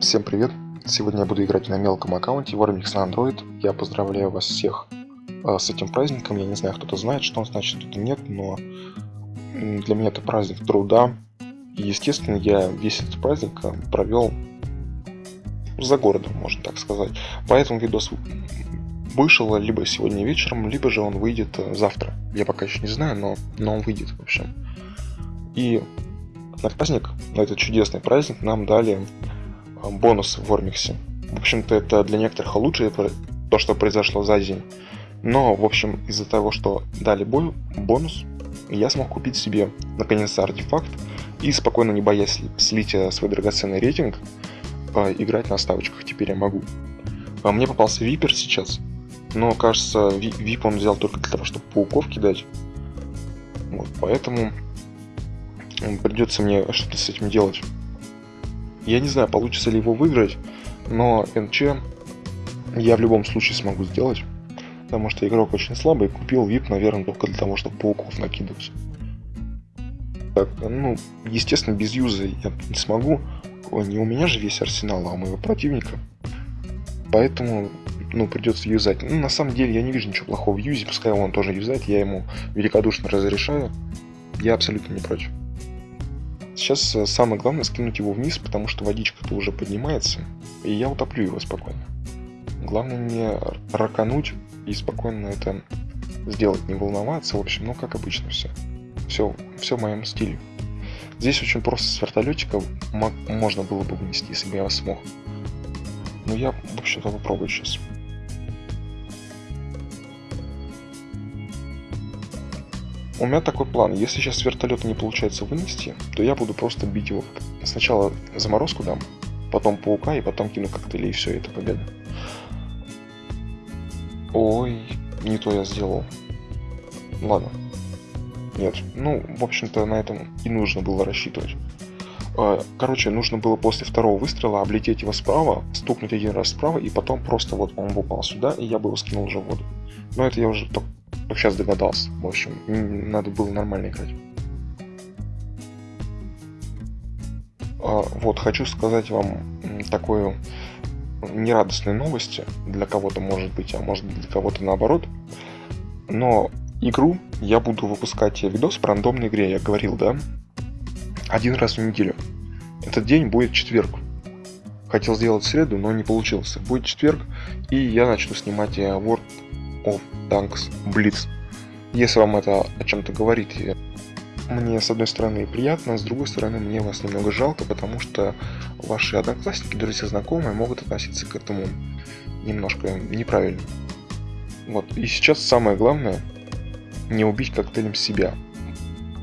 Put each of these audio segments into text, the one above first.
Всем привет! Сегодня я буду играть на мелком аккаунте Warmix на Android. Я поздравляю вас всех э, с этим праздником. Я не знаю, кто-то знает, что он значит, кто-то нет, но для меня это праздник труда. И, естественно, я весь этот праздник э, провел за городом, можно так сказать. Поэтому видос вышел либо сегодня вечером, либо же он выйдет э, завтра. Я пока еще не знаю, но, но он выйдет, в общем. И на праздник, на этот чудесный праздник нам дали а, бонусы в Ормиксе. В общем-то, это для некоторых лучше то, что произошло за день. Но, в общем, из-за того, что дали бой, бонус, я смог купить себе наконец-то артефакт и спокойно, не боясь слить э, свой драгоценный рейтинг, а, играть на ставочках теперь я могу. Мне попался випер сейчас, но кажется, вип он взял только для того, чтобы пауков кидать. Вот, поэтому придется мне что-то с этим делать. Я не знаю, получится ли его выиграть, но НЧ я в любом случае смогу сделать. Потому что игрок очень слабый, купил VIP, наверное, только для того, чтобы пауков накидывать. Так, ну, естественно, без юза я не смогу. Не у меня же весь арсенал, а у моего противника. Поэтому, ну, придется юзать. Ну, на самом деле, я не вижу ничего плохого в юзе, пускай он тоже юзает, я ему великодушно разрешаю. Я абсолютно не против. Сейчас э, самое главное скинуть его вниз, потому что водичка-то уже поднимается, и я утоплю его спокойно. Главное не ракануть и спокойно это сделать, не волноваться, в общем, ну как обычно все. Все, все в моем стиле. Здесь очень просто с вертолетика можно было бы вынести, если бы я смог. Но я, в общем-то, попробую сейчас. У меня такой план. Если сейчас с вертолета не получается вынести, то я буду просто бить его. Сначала заморозку дам, потом паука и потом кину коктейли, и все, это победа. Ой, не то я сделал. Ладно. Нет, ну, в общем-то, на этом и нужно было рассчитывать. А, короче, нужно было после второго выстрела облететь его справа, стукнуть один раз справа, и потом просто вот он упал сюда, и я бы его скинул уже в воду. Но это я уже только сейчас догадался. В общем, надо было нормально играть. А, вот, хочу сказать вам такую нерадостные новости. Для кого-то может быть, а может быть для кого-то наоборот. Но игру я буду выпускать видос по рандомной игре, я говорил, да? Один раз в неделю. Этот день будет четверг. Хотел сделать среду, но не получился. Будет четверг, и я начну снимать э, World of Tanks Blitz. Если вам это о чем-то говорит, мне с одной стороны приятно, с другой стороны мне вас немного жалко, потому что ваши одноклассники, друзья, знакомые могут относиться к этому немножко неправильно. Вот, и сейчас самое главное не убить коктейлем себя.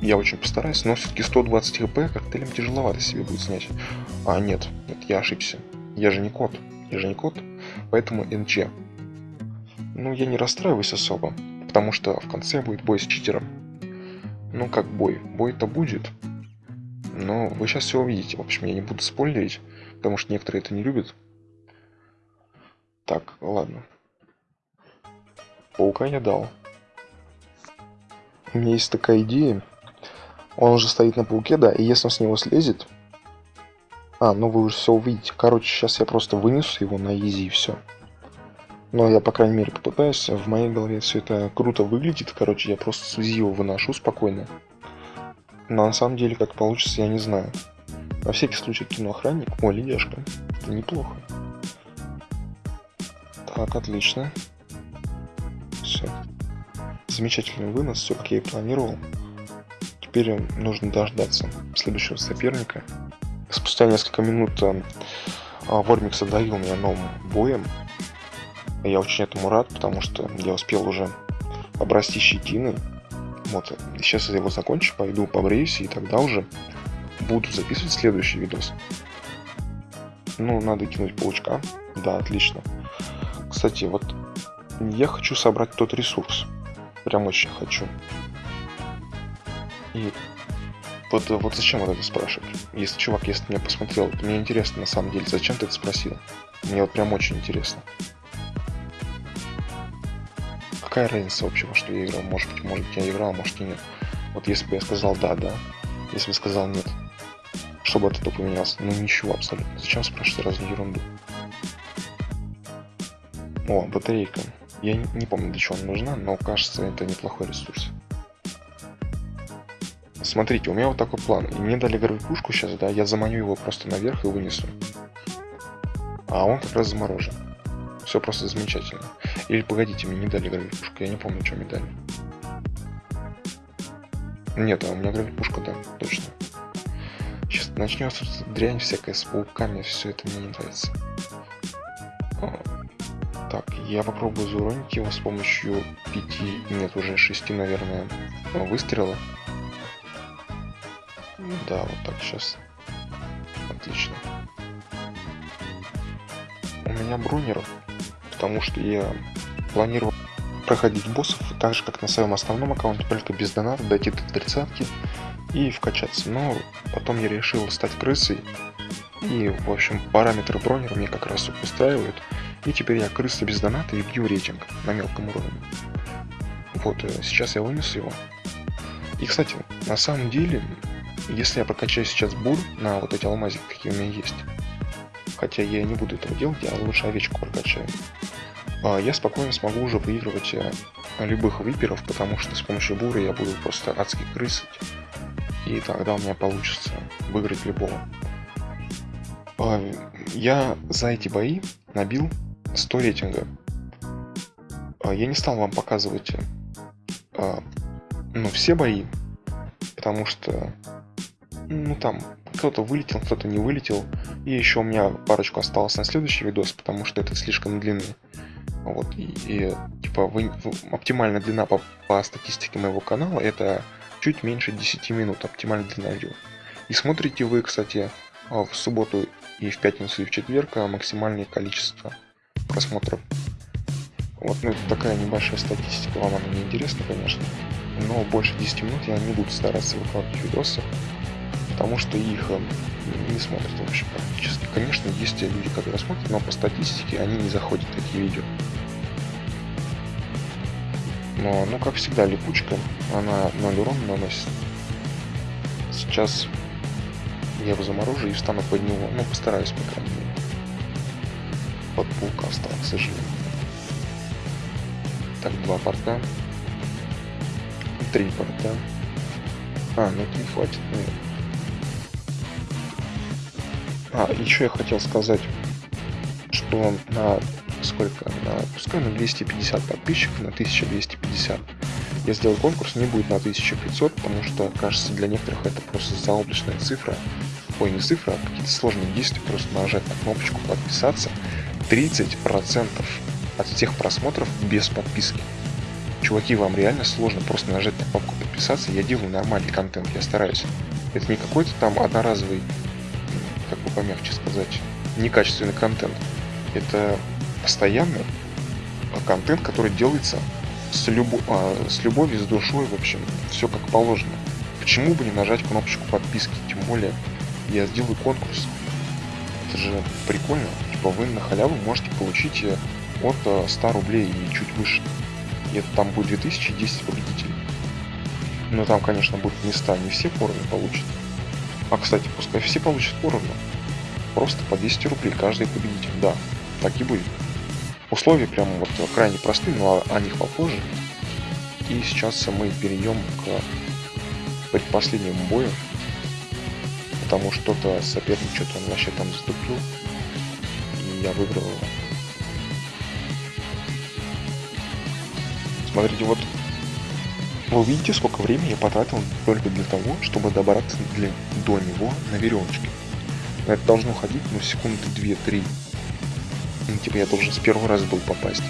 Я очень постараюсь, но все-таки 120 хп коктейлем тяжеловато себе будет снять. А нет, нет, я ошибся. Я же не кот. Я же не кот, поэтому НЧ. Ну, я не расстраиваюсь особо, потому что в конце будет бой с читером. Ну, как бой. Бой-то будет. Но вы сейчас все увидите. В общем, я не буду спойлерить, потому что некоторые это не любят. Так, ладно. Паука я дал. У меня есть такая идея. Он уже стоит на пауке, да, и если он с него слезет... А, ну вы уже все увидите. Короче, сейчас я просто вынесу его на изи и все. Но я, по крайней мере, попытаюсь. В моей голове все это круто выглядит. Короче, я просто с УЗИ его выношу спокойно. Но на самом деле, как получится, я не знаю. На всякий случай кину охранник. О, ледяшка. Это неплохо. Так, отлично. Все. Замечательный вынос, все как я и планировал. Теперь нужно дождаться следующего соперника. Спустя несколько минут э, Вормикс одарил меня новым боем. Я очень этому рад, потому что я успел уже обрасти щетиной. Вот, сейчас я его закончу, пойду побреюсь, и тогда уже буду записывать следующий видос. Ну, надо кинуть паучка. Да, отлично. Кстати, вот я хочу собрать тот ресурс. Прям очень хочу. И вот, вот зачем вот это спрашивать? Если чувак, если меня посмотрел, мне интересно на самом деле, зачем ты это спросил? Мне вот прям очень интересно какая разница вообще, во что я играл? Может быть, может быть я играл, может и нет. Вот если бы я сказал да, да. Если бы сказал нет, чтобы от этого поменялся. Ну ничего абсолютно. Зачем спрашивать разную ерунду? О, батарейка. Я не помню, для чего она нужна, но кажется, это неплохой ресурс. Смотрите, у меня вот такой план. И мне дали пушку сейчас, да, я заманю его просто наверх и вынесу. А он как раз заморожен. Все просто замечательно. Или погодите, мне не дали пушку, я не помню, что мне дали. Нет, а у меня пушка, да, точно. Сейчас начнется дрянь всякая с пауками, все это мне не нравится. Так, я попробую зауронить его с помощью пяти, нет, уже шести, наверное, выстрелов. Да, вот так сейчас. Отлично. У меня бронер, потому что я планировал проходить боссов так же, как на своем основном аккаунте, только без доната, дойти до тридцатки и вкачаться. Но потом я решил стать крысой, и, в общем, параметры бронера мне как раз устраивают. И теперь я крыса без доната и бью рейтинг на мелком уровне. Вот, э, сейчас я вынесу его. И, кстати, на самом деле, если я прокачаю сейчас бур на вот эти алмазики, какие у меня есть, хотя я не буду этого делать, я лучше овечку прокачаю, я спокойно смогу уже выигрывать э, любых виперов, потому что с помощью бура я буду просто адски крысить, и тогда у меня получится выиграть любого. А, я за эти бои набил 100 рейтинга. А, я не стал вам показывать а, ну, все бои, потому что ну там кто-то вылетел, кто-то не вылетел. И еще у меня парочку осталось на следующий видос, потому что это слишком длинный. Вот, и, и типа вы, оптимальная длина по, по статистике моего канала это чуть меньше 10 минут, оптимальная длина видео. И смотрите вы, кстати, в субботу и в пятницу и в четверг максимальное количество просмотров. Вот, ну, такая небольшая статистика, вам она не интересна, конечно, но больше 10 минут я не буду стараться выкладывать видосы, потому что их э, не смотрят вообще практически. Конечно, есть люди, которые смотрят, но по статистике они не заходят в такие видео. Но, ну, как всегда, липучка, она 0 урона наносит. Сейчас я его заморожу и встану под него, ну, постараюсь, по крайней мере под паука стал, к сожалению. Так, два порта. Три порта. А, ну это не хватит, наверное. А, еще я хотел сказать, что на сколько? На, пускай на 250 подписчиков, на 1250. Я сделал конкурс, не будет на 1500, потому что, кажется, для некоторых это просто заоблачная цифра. Ой, не цифра, а какие-то сложные действия, просто нажать на кнопочку подписаться 30% от всех просмотров без подписки. Чуваки, вам реально сложно просто нажать на кнопку подписаться. Я делаю нормальный контент, я стараюсь. Это не какой-то там одноразовый, как бы помягче сказать, некачественный контент. Это постоянный контент, который делается с, любо... а, с любовью, с душой, в общем, все как положено. Почему бы не нажать кнопочку подписки? Тем более, я сделаю конкурс. Это же прикольно типа вы на халяву можете получить э, от 100 э, рублей и чуть выше. И это там будет 2010 победителей. Но там, конечно, будут места, не все поровну получат. А, кстати, пускай все получат поровну. Просто по 200 рублей каждый победитель. Да, так и будет. Условия прямо вот крайне простые, но о них попозже. И сейчас мы перейдем к предпоследнему бою. Потому что-то соперник что-то он вообще там заступил я выиграл его. Смотрите, вот вы увидите, сколько времени я потратил только для того, чтобы добраться для, до него на веревочке. это должно ходить, ну, секунды 2-3. Ну, я должен с первого раза был попасть.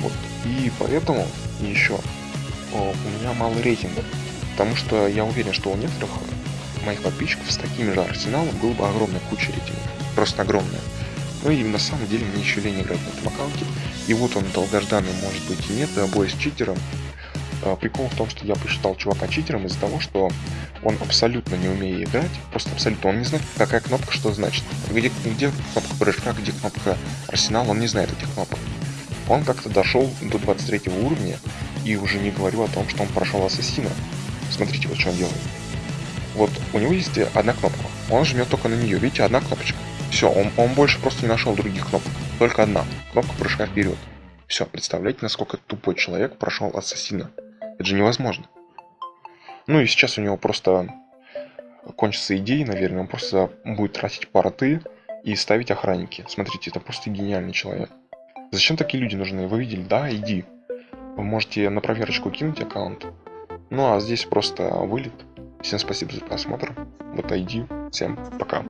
Вот. И поэтому еще о, у меня мало рейтинга. Потому что я уверен, что у некоторых моих подписчиков с таким же арсеналом было бы огромная куча рейтингов. Просто огромная. Ну и на самом деле мне еще лень играть на этом аккаунте. И вот он долгожданный может быть и нет, бой с читером. А, прикол в том, что я посчитал чувака читером из-за того, что он абсолютно не умеет играть, просто абсолютно, он не знает, какая кнопка что значит. Где, где кнопка прыжка, где кнопка арсенал, он не знает этих кнопок. Он как-то дошел до 23 уровня, и уже не говорю о том, что он прошел ассасина. Смотрите, вот что он делает. Вот у него есть одна кнопка, Он жмет только на нее. Видите, одна кнопочка. Все, он, он больше просто не нашел других кнопок. Только одна. Кнопка прыжка вперед. Все, представляете, насколько тупой человек прошел ассасина. Это же невозможно. Ну и сейчас у него просто кончатся идеи, наверное. Он просто будет тратить порты и ставить охранники. Смотрите, это просто гениальный человек. Зачем такие люди нужны? Вы видели? Да, иди. Вы можете на проверочку кинуть аккаунт. Ну а здесь просто вылет. Всем спасибо за просмотр. Вот ID. Всем пока.